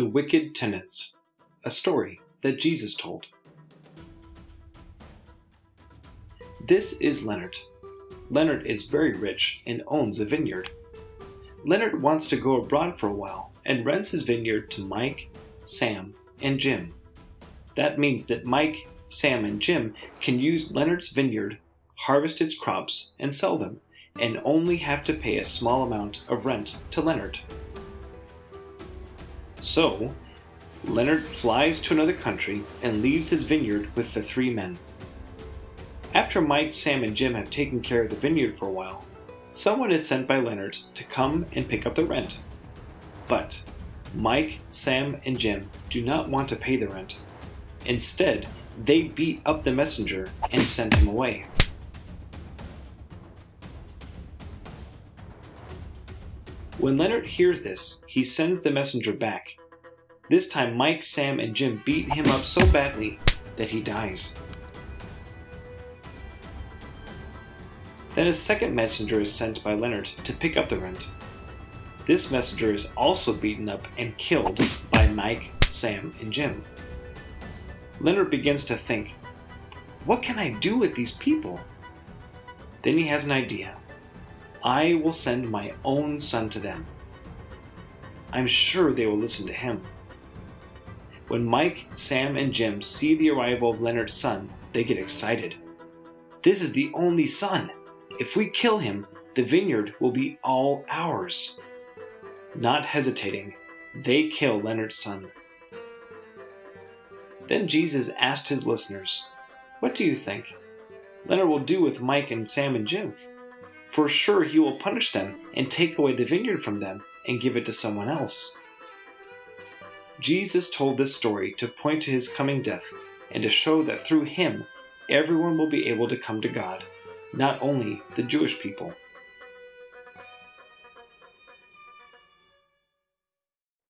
The Wicked Tenants, a story that Jesus told. This is Leonard. Leonard is very rich and owns a vineyard. Leonard wants to go abroad for a while and rents his vineyard to Mike, Sam, and Jim. That means that Mike, Sam, and Jim can use Leonard's vineyard, harvest its crops, and sell them, and only have to pay a small amount of rent to Leonard. So, Leonard flies to another country and leaves his vineyard with the three men. After Mike, Sam, and Jim have taken care of the vineyard for a while, someone is sent by Leonard to come and pick up the rent. But Mike, Sam, and Jim do not want to pay the rent. Instead, they beat up the messenger and send him away. When Leonard hears this, he sends the messenger back. This time, Mike, Sam, and Jim beat him up so badly that he dies. Then a second messenger is sent by Leonard to pick up the rent. This messenger is also beaten up and killed by Mike, Sam, and Jim. Leonard begins to think, what can I do with these people? Then he has an idea. I will send my own son to them. I'm sure they will listen to him. When Mike, Sam, and Jim see the arrival of Leonard's son, they get excited. This is the only son. If we kill him, the vineyard will be all ours. Not hesitating, they kill Leonard's son. Then Jesus asked his listeners, What do you think? Leonard will do with Mike and Sam and Jim? For sure he will punish them and take away the vineyard from them and give it to someone else. Jesus told this story to point to his coming death and to show that through him everyone will be able to come to God, not only the Jewish people.